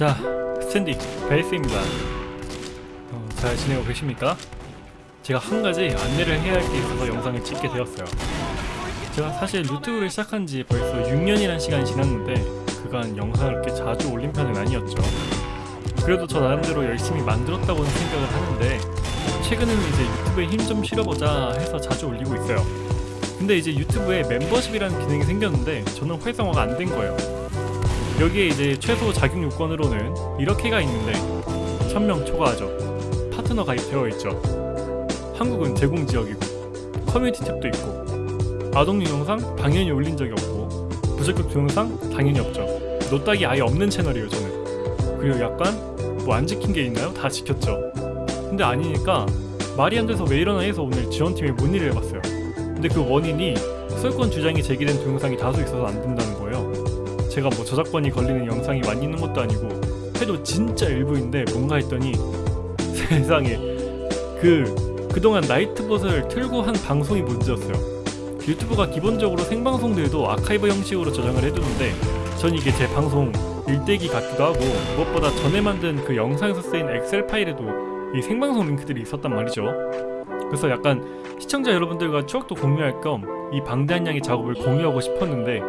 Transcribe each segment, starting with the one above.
자, 스탠디 베이스입니다. 어, 잘 지내고 계십니까? 제가 한 가지 안내를 해야 할 게 있어서 영상을 찍게 되었어요. 제가 사실 유튜브를 시작한 지 벌써 6년이라는 시간이 지났는데 그간 영상을 그렇게 자주 올린 편은 아니었죠. 그래도 저 나름대로 열심히 만들었다고는 생각을 하는데 최근에는 이제 유튜브에 힘 좀 실어보자 해서 자주 올리고 있어요. 근데 이제 유튜브에 멤버십이라는 기능이 생겼는데 저는 활성화가 안 된 거예요. 여기에 이제 최소 자격 요건으로는 이렇게가 있는데 1000명 초과하죠. 파트너 가입되어 있죠. 한국은 제공 지역이고 커뮤니티 탭도 있고 아동용 영상 당연히 올린 적이 없고 부적격 동영상 당연히 없죠. 노딱이 아예 없는 채널이에요 저는. 그리고 약간 뭐 안 지킨 게 있나요? 다 지켰죠. 근데 아니니까 말이 안 돼서 왜 이러나 해서 오늘 지원팀에 문의를 해봤어요. 근데 그 원인이 소유권 주장이 제기된 동영상이 다수 있어서 안 된다는 거예요. 제가 뭐 저작권이 걸리는 영상이 많이 있는 것도 아니고 해도 진짜 일부인데 뭔가 했더니 세상에 그 그동안 나이트봇을 틀고 한 방송이 문제였어요. 유튜브가 기본적으로 생방송들도 아카이브 형식으로 저장을 해두는데 전 이게 제 방송 일대기 같기도 하고 무엇보다 전에 만든 그 영상에서 쓰인 엑셀 파일에도 이 생방송 링크들이 있었단 말이죠. 그래서 약간 시청자 여러분들과 추억도 공유할 겸 이 방대한 양의 작업을 공유하고 싶었는데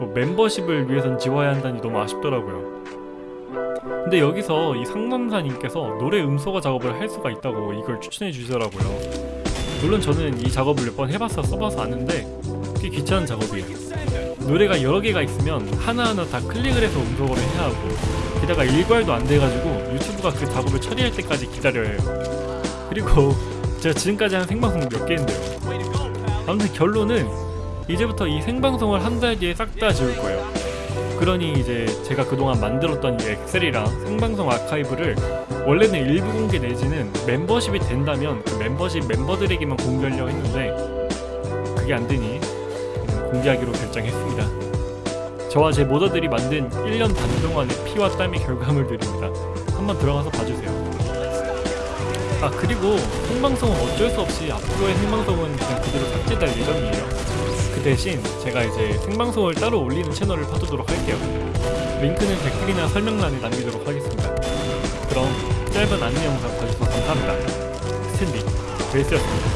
뭐 멤버십을 위해선 지워야 한다니 너무 아쉽더라고요. 근데 여기서 이 상남사님께서 노래 음소거 작업을 할 수가 있다고 이걸 추천해 주시더라고요. 물론 저는 이 작업을 몇 번 해봐서 써봐서 아는데 꽤 귀찮은 작업이에요. 노래가 여러 개가 있으면 하나하나 다 클릭을 해서 음소거를 해야 하고 게다가 일괄도 안 돼가지고 유튜브가 그 작업을 처리할 때까지 기다려야 해요. 그리고 제가 지금까지 한 생방송 몇 개인데요. 아무튼 결론은 이제부터 이 생방송을 한 달 뒤에 싹 다 지울 거예요. 그러니 이제 제가 그동안 만들었던 이 엑셀이랑 생방송 아카이브를 원래는 일부 공개 내지는 멤버십이 된다면 그 멤버십 멤버들에게만 공개하려고 했는데 그게 안 되니 음, 공개하기로 결정했습니다. 저와 제 모더들이 만든 1년 반 동안의 피와 땀의 결과물들입니다. 한번 들어가서 봐주세요. 아 그리고 생방송은 어쩔 수 없이 앞으로의 생방송은 그냥 그대로 삭제될 예정이에요. 그 대신 제가 이제 생방송을 따로 올리는 채널을 파두도록 할게요. 링크는 댓글이나 설명란에 남기도록 하겠습니다. 그럼 짧은 안내 영상 봐주셔서 감사합니다. 스탠디 베이스였습니다.